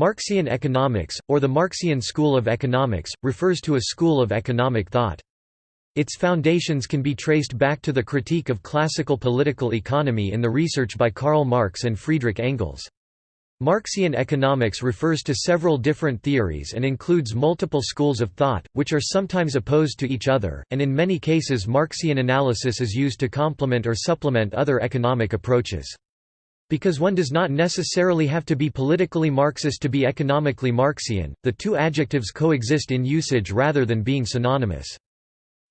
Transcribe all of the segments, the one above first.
Marxian economics, or the Marxian school of economics, refers to a school of economic thought. Its foundations can be traced back to the critique of classical political economy in the research by Karl Marx and Friedrich Engels. Marxian economics refers to several different theories and includes multiple schools of thought, which are sometimes opposed to each other, and in many cases Marxian analysis is used to complement or supplement other economic approaches. Because one does not necessarily have to be politically Marxist to be economically Marxian, the two adjectives coexist in usage rather than being synonymous.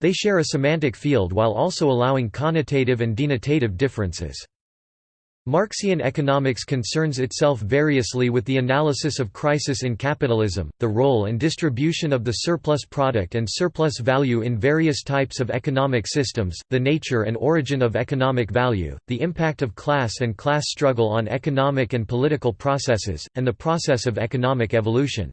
They share a semantic field while also allowing connotative and denotative differences. Marxian economics concerns itself variously with the analysis of crisis in capitalism, the role and distribution of the surplus product and surplus value in various types of economic systems, the nature and origin of economic value, the impact of class and class struggle on economic and political processes, and the process of economic evolution.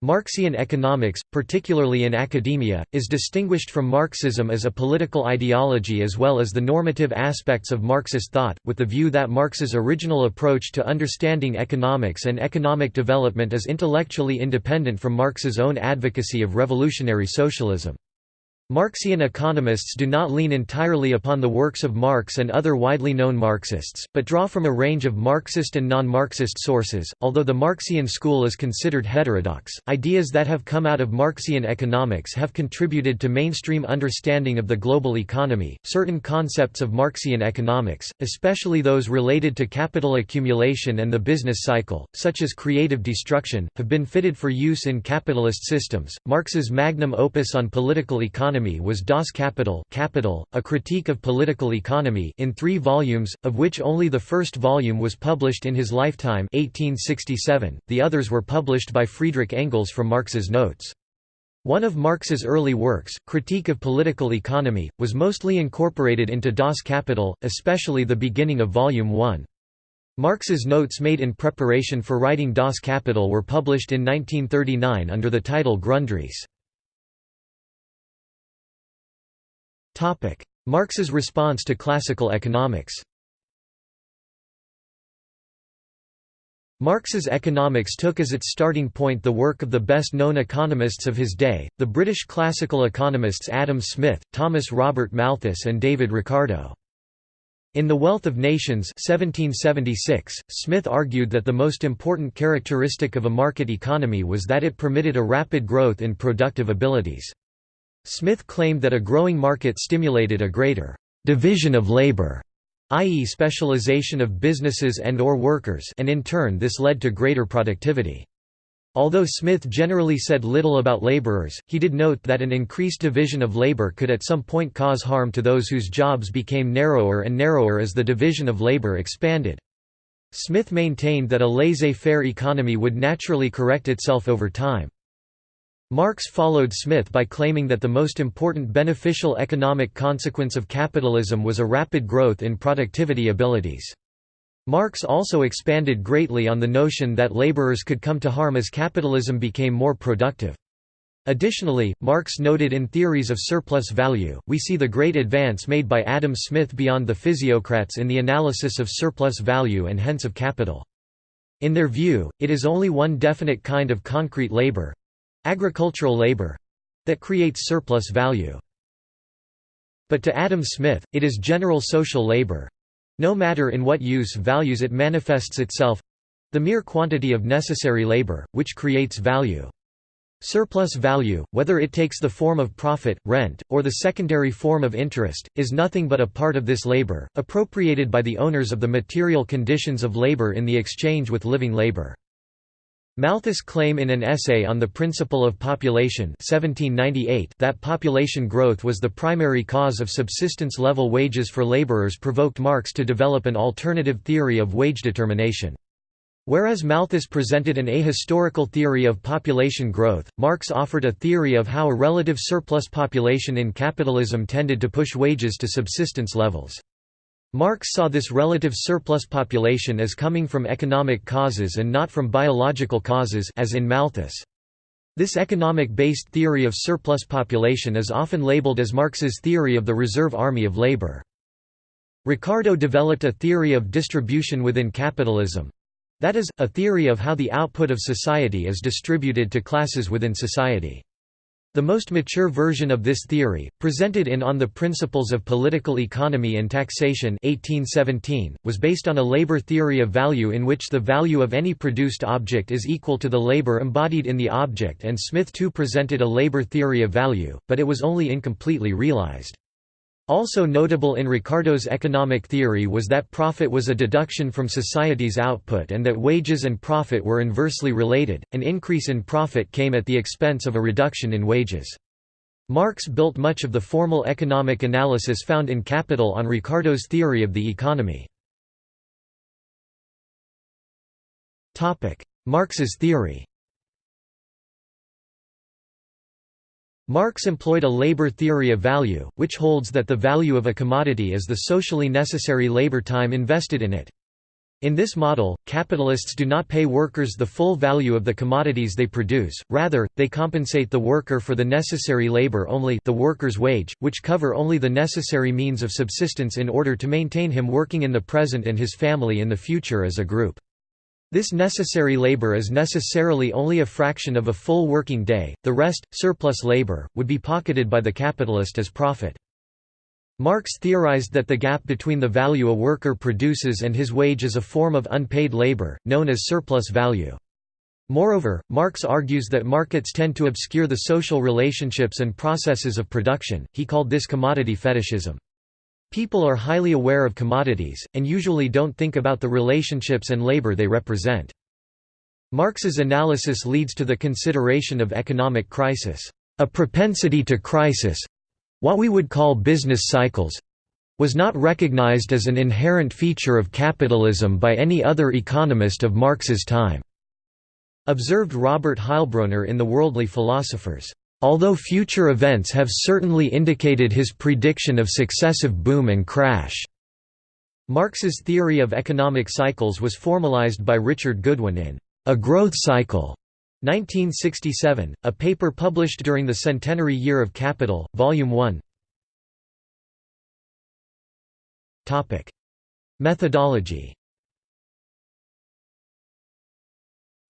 Marxian economics, particularly in academia, is distinguished from Marxism as a political ideology as well as the normative aspects of Marxist thought, with the view that Marx's original approach to understanding economics and economic development is intellectually independent from Marx's own advocacy of revolutionary socialism. Marxian economists do not lean entirely upon the works of Marx and other widely known Marxists, but draw from a range of Marxist and non-Marxist sources. Although the Marxian school is considered heterodox, ideas that have come out of Marxian economics have contributed to mainstream understanding of the global economy. Certain concepts of Marxian economics, especially those related to capital accumulation and the business cycle, such as creative destruction, have been fitted for use in capitalist systems. Marx's magnum opus on political economy economy was Das Kapital, Capital, a critique of political economy in three volumes, of which only the first volume was published in his lifetime 1867, the others were published by Friedrich Engels from Marx's notes. One of Marx's early works, Critique of Political Economy, was mostly incorporated into Das Kapital, especially the beginning of Volume 1. Marx's notes made in preparation for writing Das Kapital were published in 1939 under the title Grundrisse. Marx's response to classical economics Marx's economics took as its starting point the work of the best-known economists of his day, the British classical economists Adam Smith, Thomas Robert Malthus and David Ricardo. In The Wealth of Nations 1776, Smith argued that the most important characteristic of a market economy was that it permitted a rapid growth in productive abilities. Smith claimed that a growing market stimulated a greater «division of labor» i.e. specialization of businesses and or workers and in turn this led to greater productivity. Although Smith generally said little about laborers, he did note that an increased division of labor could at some point cause harm to those whose jobs became narrower and narrower as the division of labor expanded. Smith maintained that a laissez-faire economy would naturally correct itself over time. Marx followed Smith by claiming that the most important beneficial economic consequence of capitalism was a rapid growth in productivity abilities. Marx also expanded greatly on the notion that laborers could come to harm as capitalism became more productive. Additionally, Marx noted in Theories of Surplus Value, we see the great advance made by Adam Smith beyond the physiocrats in the analysis of surplus value and hence of capital. In their view, it is only one definite kind of concrete labor, agricultural labor that creates surplus value. But to Adam Smith, it is general social labor no matter in what use values it manifests itself the mere quantity of necessary labor, which creates value. Surplus value, whether it takes the form of profit, rent, or the secondary form of interest, is nothing but a part of this labor, appropriated by the owners of the material conditions of labor in the exchange with living labor. Malthus' claim in an essay on the principle of population 1798 that population growth was the primary cause of subsistence-level wages for laborers provoked Marx to develop an alternative theory of wage determination. Whereas Malthus presented an ahistorical theory of population growth, Marx offered a theory of how a relative surplus population in capitalism tended to push wages to subsistence levels. Marx saw this relative surplus population as coming from economic causes and not from biological causes as in Malthus. This economic-based theory of surplus population is often labeled as Marx's theory of the reserve army of labor. Ricardo developed a theory of distribution within capitalism, That is, a theory of how the output of society is distributed to classes within society. The most mature version of this theory, presented in On the Principles of Political Economy and Taxation 1817, was based on a labor theory of value in which the value of any produced object is equal to the labor embodied in the object and Smith too presented a labor theory of value, but it was only incompletely realized. Also notable in Ricardo's economic theory was that profit was a deduction from society's output and that wages and profit were inversely related, an increase in profit came at the expense of a reduction in wages. Marx built much of the formal economic analysis found in Capital on Ricardo's theory of the economy. Marx's theory Marx employed a labor theory of value, which holds that the value of a commodity is the socially necessary labor time invested in it. In this model, capitalists do not pay workers the full value of the commodities they produce, rather, they compensate the worker for the necessary labor only the worker's wage, which cover only the necessary means of subsistence in order to maintain him working in the present and his family in the future as a group. This necessary labor is necessarily only a fraction of a full working day, the rest, surplus labor, would be pocketed by the capitalist as profit. Marx theorized that the gap between the value a worker produces and his wage is a form of unpaid labor, known as surplus value. Moreover, Marx argues that markets tend to obscure the social relationships and processes of production, he called this commodity fetishism. People are highly aware of commodities, and usually don't think about the relationships and labor they represent. Marx's analysis leads to the consideration of economic crisis. A propensity to crisis—what we would call business cycles—was not recognized as an inherent feature of capitalism by any other economist of Marx's time, observed Robert Heilbroner in The Worldly Philosophers. Although future events have certainly indicated his prediction of successive boom and crash. Marx's theory of economic cycles was formalized by Richard Goodwin in A Growth Cycle, 1967, a paper published during the centenary year of Capital, Volume 1. Methodology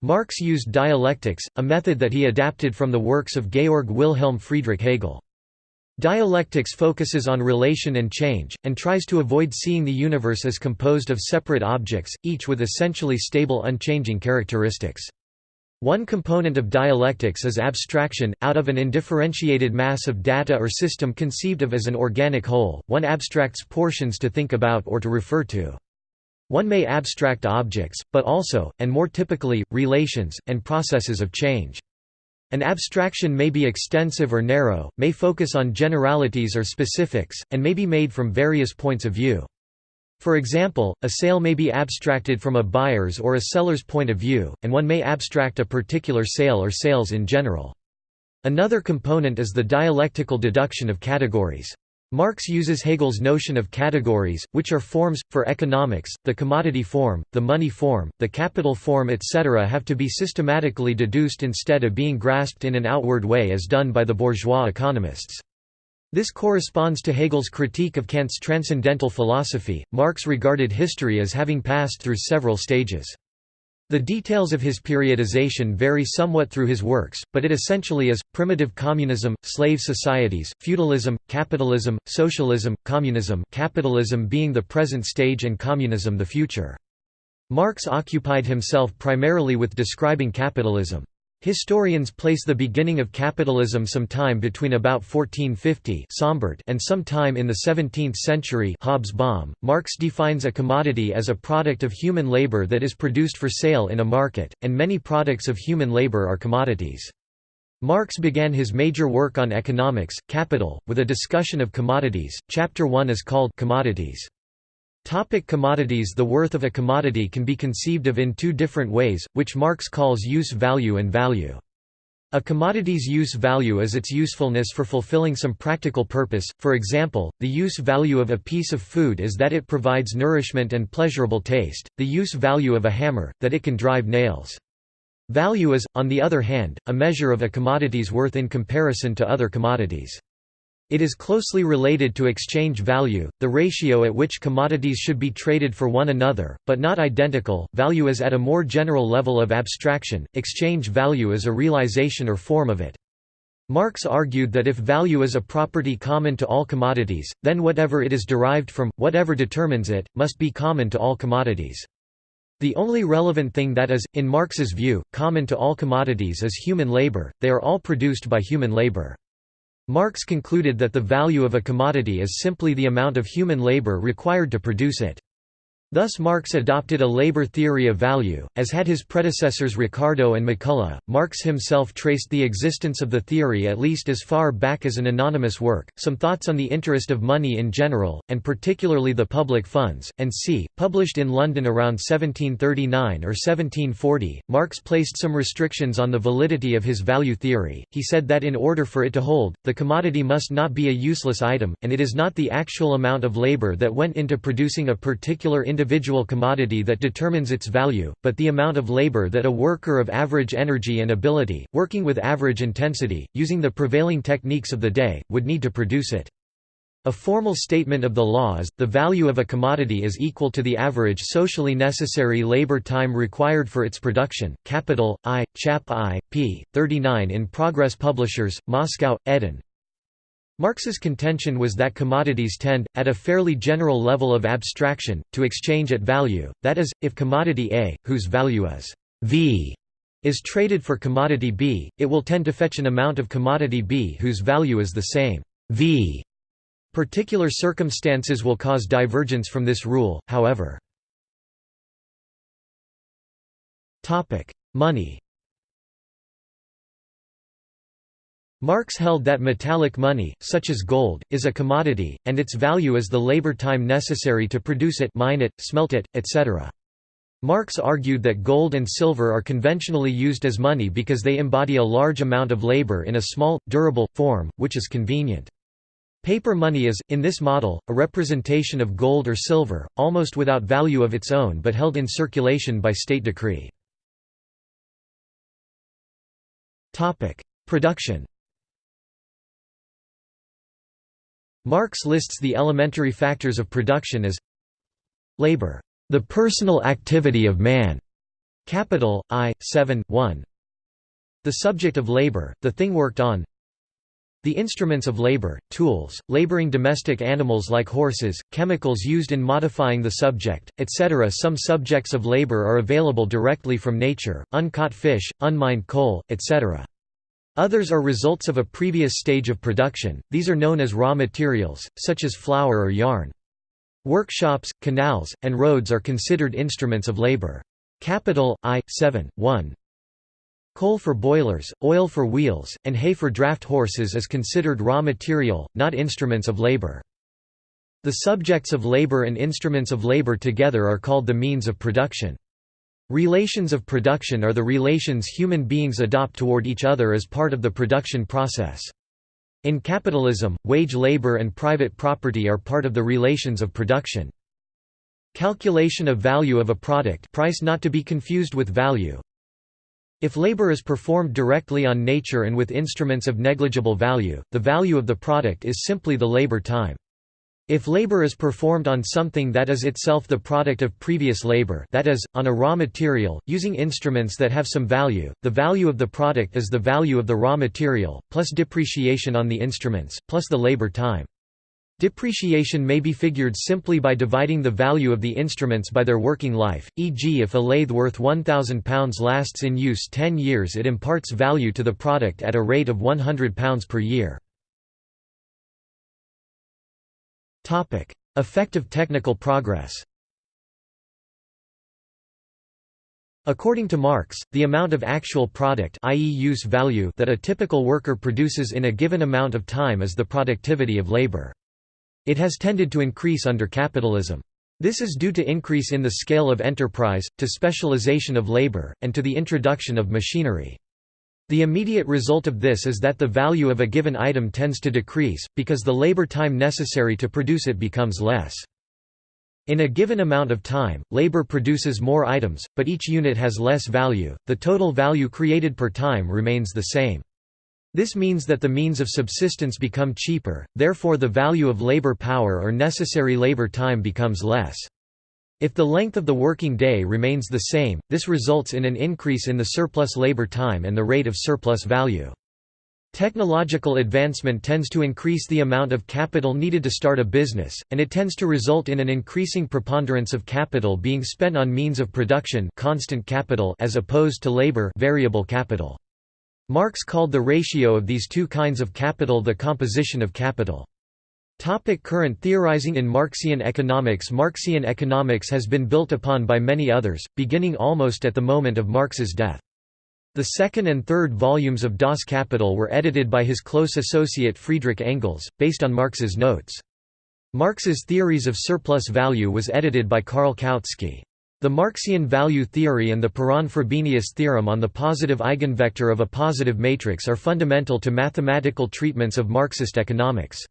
Marx used dialectics, a method that he adapted from the works of Georg Wilhelm Friedrich Hegel. Dialectics focuses on relation and change, and tries to avoid seeing the universe as composed of separate objects, each with essentially stable unchanging characteristics. One component of dialectics is abstraction, out of an indifferentiated mass of data or system conceived of as an organic whole, one abstracts portions to think about or to refer to. One may abstract objects, but also, and more typically, relations, and processes of change. An abstraction may be extensive or narrow, may focus on generalities or specifics, and may be made from various points of view. For example, a sale may be abstracted from a buyer's or a seller's point of view, and one may abstract a particular sale or sales in general. Another component is the dialectical deduction of categories. Marx uses Hegel's notion of categories, which are forms, for economics, the commodity form, the money form, the capital form etc. have to be systematically deduced instead of being grasped in an outward way as done by the bourgeois economists. This corresponds to Hegel's critique of Kant's transcendental philosophy. Marx regarded history as having passed through several stages. The details of his periodization vary somewhat through his works, but it essentially is, primitive communism, slave societies, feudalism, capitalism, socialism, communism capitalism being the present stage and communism the future. Marx occupied himself primarily with describing capitalism. Historians place the beginning of capitalism sometime between about 1450 Sombart and sometime in the 17th century Hobsbawm. Marx defines a commodity as a product of human labor that is produced for sale in a market, and many products of human labor are commodities. Marx began his major work on economics, Capital, with a discussion of commodities. Chapter 1 is called Commodities. Topic commodities The worth of a commodity can be conceived of in two different ways, which Marx calls use value and value. A commodity's use value is its usefulness for fulfilling some practical purpose, for example, the use value of a piece of food is that it provides nourishment and pleasurable taste, the use value of a hammer, that it can drive nails. Value is, on the other hand, a measure of a commodity's worth in comparison to other commodities. It is closely related to exchange value, the ratio at which commodities should be traded for one another, but not identical. Value is at a more general level of abstraction, exchange value is a realization or form of it. Marx argued that if value is a property common to all commodities, then whatever it is derived from, whatever determines it, must be common to all commodities. The only relevant thing that is, in Marx's view, common to all commodities is human labor, they are all produced by human labor. Marx concluded that the value of a commodity is simply the amount of human labor required to produce it. Thus Marx adopted a labor theory of value, as had his predecessors Ricardo and McCulloch. Marx himself traced the existence of the theory at least as far back as an anonymous work, Some Thoughts on the Interest of Money in General, and particularly the Public Funds, and c. published in London around 1739 or 1740. Marx placed some restrictions on the validity of his value theory. He said that in order for it to hold, the commodity must not be a useless item, and it is not the actual amount of labor that went into producing a particular individual commodity that determines its value, but the amount of labor that a worker of average energy and ability, working with average intensity, using the prevailing techniques of the day, would need to produce it. A formal statement of the law is, the value of a commodity is equal to the average socially necessary labor time required for its production. Capital, I, Chap I, p. 39 in Progress Publishers, Moscow, Eden, Marx's contention was that commodities tend, at a fairly general level of abstraction, to exchange at value, that is, if commodity A, whose value is v, is traded for commodity B, it will tend to fetch an amount of commodity B whose value is the same v. Particular circumstances will cause divergence from this rule, however. Money Marx held that metallic money, such as gold, is a commodity, and its value is the labor time necessary to produce it mine it, smelt it, etc. Marx argued that gold and silver are conventionally used as money because they embody a large amount of labor in a small, durable, form, which is convenient. Paper money is, in this model, a representation of gold or silver, almost without value of its own but held in circulation by state decree. Production Marx lists the elementary factors of production as labor, the personal activity of man, capital I 7 1. The subject of labor, the thing worked on. The instruments of labor, tools, laboring domestic animals like horses, chemicals used in modifying the subject, etc. Some subjects of labor are available directly from nature, uncaught fish, unmined coal, etc. Others are results of a previous stage of production, these are known as raw materials, such as flour or yarn. Workshops, canals, and roads are considered instruments of labor. Capital, I, 7, 1. Coal for boilers, oil for wheels, and hay for draft horses is considered raw material, not instruments of labor. The subjects of labor and instruments of labor together are called the means of production. Relations of production are the relations human beings adopt toward each other as part of the production process. In capitalism, wage labor and private property are part of the relations of production. Calculation of value of a product price not to be confused with value. If labor is performed directly on nature and with instruments of negligible value, the value of the product is simply the labor time. If labor is performed on something that is itself the product of previous labor that is, on a raw material, using instruments that have some value, the value of the product is the value of the raw material, plus depreciation on the instruments, plus the labor time. Depreciation may be figured simply by dividing the value of the instruments by their working life, e.g. if a lathe worth £1,000 lasts in use 10 years it imparts value to the product at a rate of £100 per year. Effective technical progress According to Marx, the amount of actual product i.e. use value that a typical worker produces in a given amount of time is the productivity of labor. It has tended to increase under capitalism. This is due to increase in the scale of enterprise, to specialization of labor, and to the introduction of machinery. The immediate result of this is that the value of a given item tends to decrease, because the labor time necessary to produce it becomes less. In a given amount of time, labor produces more items, but each unit has less value, the total value created per time remains the same. This means that the means of subsistence become cheaper, therefore the value of labor power or necessary labor time becomes less. If the length of the working day remains the same, this results in an increase in the surplus labor time and the rate of surplus value. Technological advancement tends to increase the amount of capital needed to start a business, and it tends to result in an increasing preponderance of capital being spent on means of production constant capital as opposed to labor variable capital. Marx called the ratio of these two kinds of capital the composition of capital. Topic current theorizing in Marxian economics Marxian economics has been built upon by many others, beginning almost at the moment of Marx's death. The second and third volumes of Das Kapital were edited by his close associate Friedrich Engels, based on Marx's notes. Marx's theories of surplus value was edited by Karl Kautsky. The Marxian value theory and the Perron-Frobenius theorem on the positive eigenvector of a positive matrix are fundamental to mathematical treatments of Marxist economics.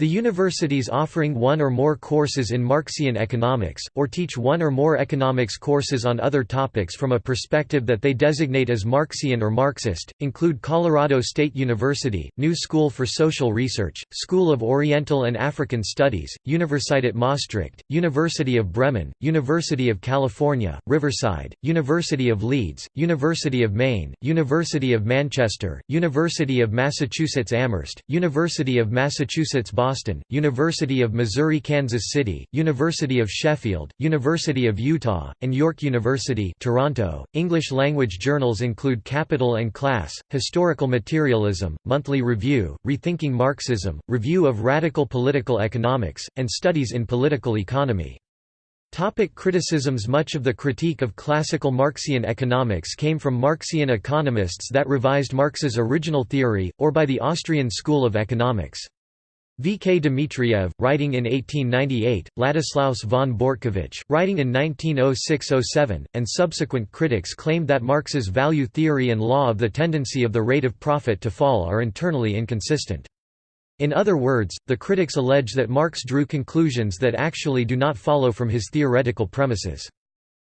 The universities offering one or more courses in Marxian economics, or teach one or more economics courses on other topics from a perspective that they designate as Marxian or Marxist, include Colorado State University, New School for Social Research, School of Oriental and African Studies, Universität Maastricht, University of Bremen, University of California, Riverside, University of Leeds, University of Maine, University of Manchester, University of Massachusetts Amherst, University of Massachusetts Boston Boston, University of Missouri-Kansas City, University of Sheffield, University of Utah, and York University Toronto. English language journals include Capital and Class, Historical Materialism, Monthly Review, Rethinking Marxism, Review of Radical Political Economics, and Studies in Political Economy. Topic criticisms Much of the critique of classical Marxian economics came from Marxian economists that revised Marx's original theory, or by the Austrian School of Economics. V. K. Dmitriev, writing in 1898, Ladislaus von Bortkiewicz, writing in 1906–07, and subsequent critics claimed that Marx's value theory and law of the tendency of the rate of profit to fall are internally inconsistent. In other words, the critics allege that Marx drew conclusions that actually do not follow from his theoretical premises.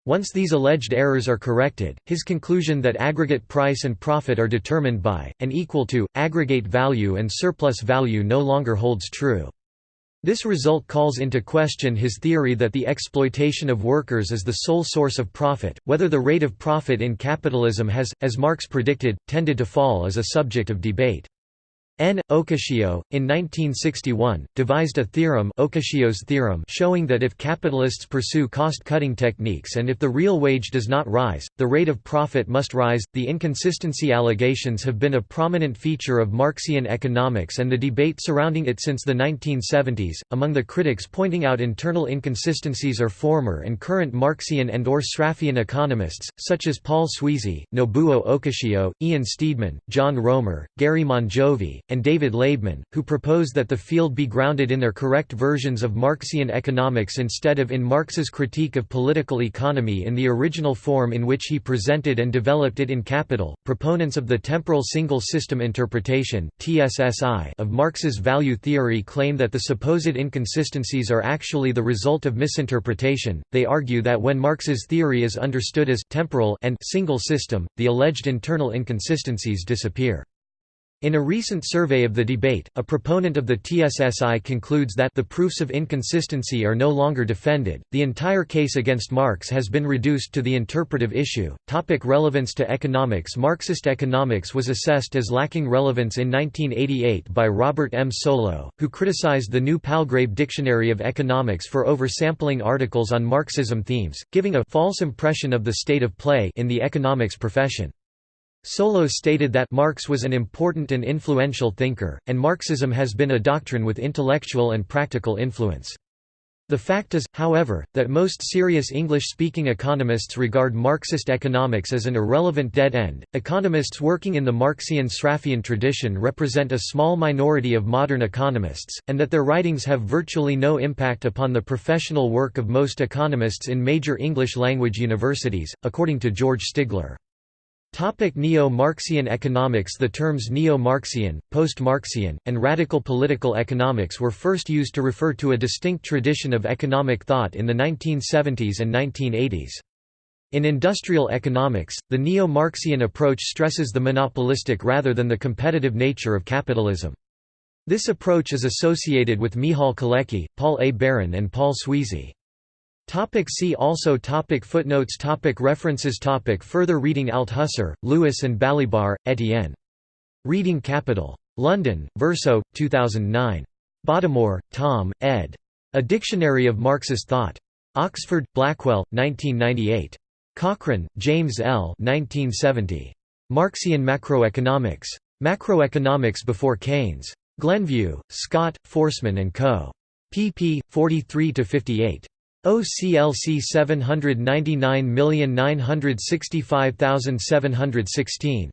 Once these alleged errors are corrected, his conclusion that aggregate price and profit are determined by, and equal to, aggregate value and surplus value no longer holds true. This result calls into question his theory that the exploitation of workers is the sole source of profit. Whether the rate of profit in capitalism has, as Marx predicted, tended to fall is a subject of debate. N. Okishio, in 1961, devised a theorem, Okishio's theorem showing that if capitalists pursue cost-cutting techniques and if the real wage does not rise, the rate of profit must rise. The inconsistency allegations have been a prominent feature of Marxian economics and the debate surrounding it since the 1970s. Among the critics pointing out internal inconsistencies are former and current Marxian and or Sraffian economists, such as Paul Sweezy, Nobuo Okishio, Ian Steedman, John Roemer, Gary Mongiovi, and David Laibman, who propose that the field be grounded in their correct versions of Marxian economics instead of in Marx's critique of political economy in the original form in which he presented and developed it in Capital. Proponents of the temporal single system interpretation (TSSI) of Marx's value theory claim that the supposed inconsistencies are actually the result of misinterpretation. They argue that when Marx's theory is understood as temporal and single system, the alleged internal inconsistencies disappear. In a recent survey of the debate, a proponent of the TSSI concludes that the proofs of inconsistency are no longer defended. The entire case against Marx has been reduced to the interpretive issue. Topic relevance to economics Marxist economics was assessed as lacking relevance in 1988 by Robert M. Solow, who criticized the new Palgrave Dictionary of Economics for oversampling articles on Marxism themes, giving a false impression of the state of play in the economics profession. Solow stated that Marx was an important and influential thinker, and Marxism has been a doctrine with intellectual and practical influence. The fact is, however, that most serious English-speaking economists regard Marxist economics as an irrelevant dead end. Economists working in the Marxian-Sraffian tradition represent a small minority of modern economists, and that their writings have virtually no impact upon the professional work of most economists in major English-language universities, according to George Stigler. Neo-Marxian economics The terms neo-Marxian, post-Marxian, and radical political economics were first used to refer to a distinct tradition of economic thought in the 1970s and 1980s. In industrial economics, the neo-Marxian approach stresses the monopolistic rather than the competitive nature of capitalism. This approach is associated with Michal Kalecki, Paul A. Baran and Paul Sweezy. Topic see also topic Footnotes topic References topic Further reading Althusser, Louis and Balibar, Etienne. Reading Capital. London, Verso, 2009. Bottomore, Tom, ed. A Dictionary of Marxist Thought. Oxford, Blackwell, 1998. Cochrane, James L. 1970. Marxian Macroeconomics. Macroeconomics Before Keynes. Glenview, Scott, Foresman and Co. pp. 43–58. OCLC 799965716.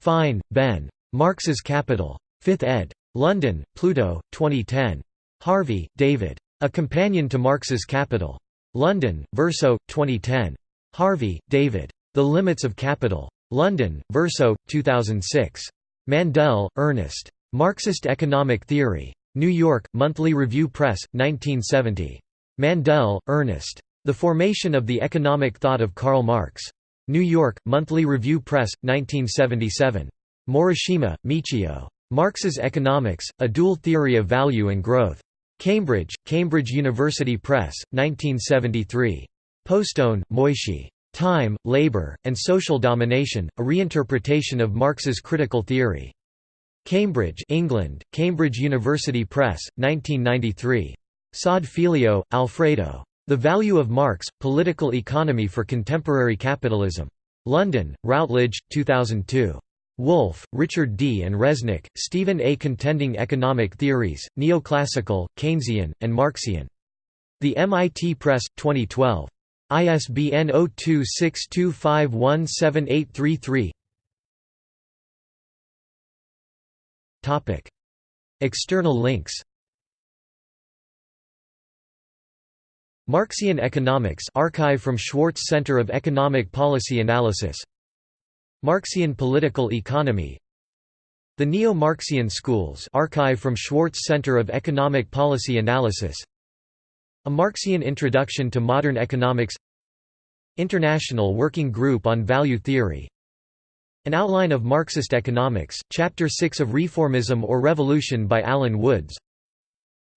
Fine, Ben. Marx's Capital. 5th ed. London, Pluto, 2010. Harvey, David. A Companion to Marx's Capital. London, Verso, 2010. Harvey, David. The Limits of Capital. London, Verso, 2006. Mandel, Ernest. Marxist Economic Theory. New York, Monthly Review Press, 1970. Mandel, Ernest. The Formation of the Economic Thought of Karl Marx. New York, Monthly Review Press, 1977. Morishima, Michio. Marx's Economics, A Dual Theory of Value and Growth. Cambridge, Cambridge University Press, 1973. Postone, Moishe. Time, Labor, and Social Domination, A Reinterpretation of Marx's Critical Theory. Cambridge, England, Cambridge University Press, 1993. Saad Filho, Alfredo. The Value of Marx, Political Economy for Contemporary Capitalism. London, Routledge, 2002. Wolff, Richard D. and Resnick, Stephen A. Contending Economic Theories, Neoclassical, Keynesian, and Marxian. The MIT Press, 2012. ISBN 0262517833 External links Marxian Economics archive from Schwartz Center of Economic Policy Analysis. Marxian Political Economy. The Neo-Marxian Schools archive from Schwartz Center of Economic Policy Analysis. A Marxian Introduction to Modern Economics. International Working Group on Value Theory. An Outline of Marxist Economics, Chapter 6 of Reformism or Revolution by Alan Woods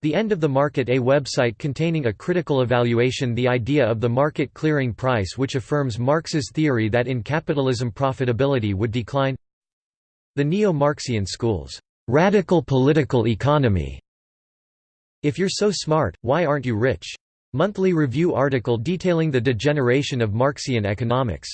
The End of the Market A website containing a critical evaluation the idea of the market clearing price which affirms Marx's theory that in capitalism profitability would decline The Neo-Marxian Schools, "'Radical Political Economy' If You're So Smart, Why Aren't You Rich? Monthly Review article detailing the degeneration of Marxian economics.